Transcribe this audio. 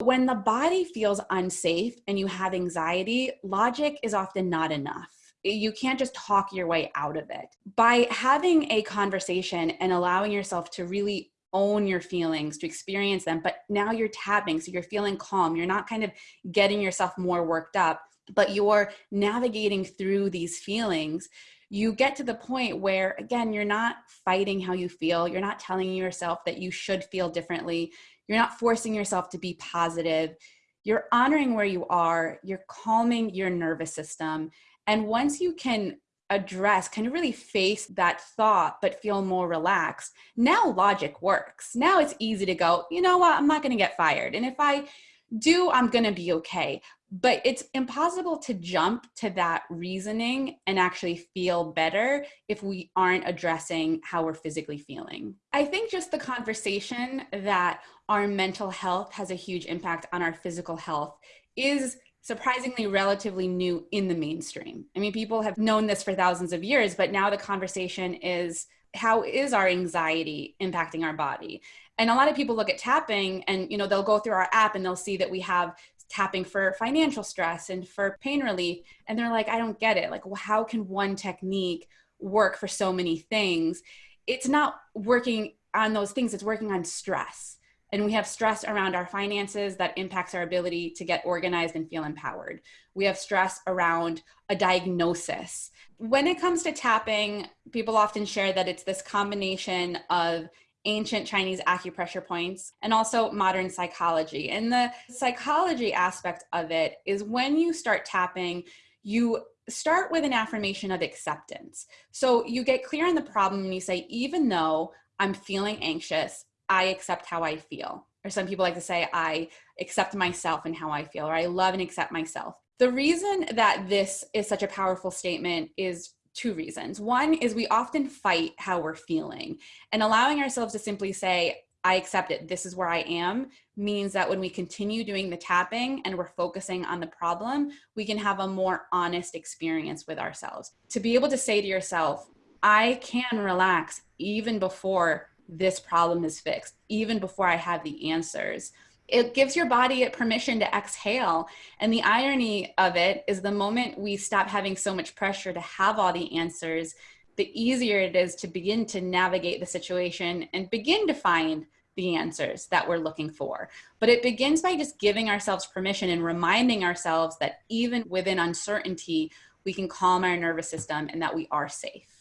When the body feels unsafe and you have anxiety, logic is often not enough you can't just talk your way out of it. By having a conversation and allowing yourself to really own your feelings, to experience them, but now you're tapping, so you're feeling calm. You're not kind of getting yourself more worked up, but you're navigating through these feelings. You get to the point where, again, you're not fighting how you feel. You're not telling yourself that you should feel differently. You're not forcing yourself to be positive. You're honoring where you are. You're calming your nervous system. And once you can address, kind of really face that thought, but feel more relaxed, now logic works. Now it's easy to go, you know what, I'm not going to get fired. And if I do, I'm to be okay. But it's impossible to jump to that reasoning and actually feel better if we aren't addressing how we're physically feeling. I think just the conversation that our mental health has a huge impact on our physical health is surprisingly relatively new in the mainstream. I mean, people have known this for thousands of years, but now the conversation is how is our anxiety impacting our body? And a lot of people look at tapping and you know they'll go through our app and they'll see that we have tapping for financial stress and for pain relief and they're like I don't get it. Like well, how can one technique work for so many things? It's not working on those things, it's working on stress and we have stress around our finances that impacts our ability to get organized and feel empowered. We have stress around a diagnosis. When it comes to tapping, people often share that it's this combination of ancient Chinese acupressure points and also modern psychology. And the psychology aspect of it is when you start tapping, you start with an affirmation of acceptance. So you get clear on the problem and you say, even though I'm feeling anxious, I accept how I feel. Or some people like to say, I accept myself and how I feel, or I love and accept myself. The reason that this is such a powerful statement is two reasons. One is we often fight how we're feeling, and allowing ourselves to simply say, I accept it, this is where I am, means that when we continue doing the tapping and we're focusing on the problem, we can have a more honest experience with ourselves. To be able to say to yourself, I can relax even before this problem is fixed, even before I have the answers. It gives your body permission to exhale. And the irony of it is the moment we stop having so much pressure to have all the answers, the easier it is to begin to navigate the situation and begin to find the answers that we're looking for. But it begins by just giving ourselves permission and reminding ourselves that even within uncertainty, we can calm our nervous system and that we are safe.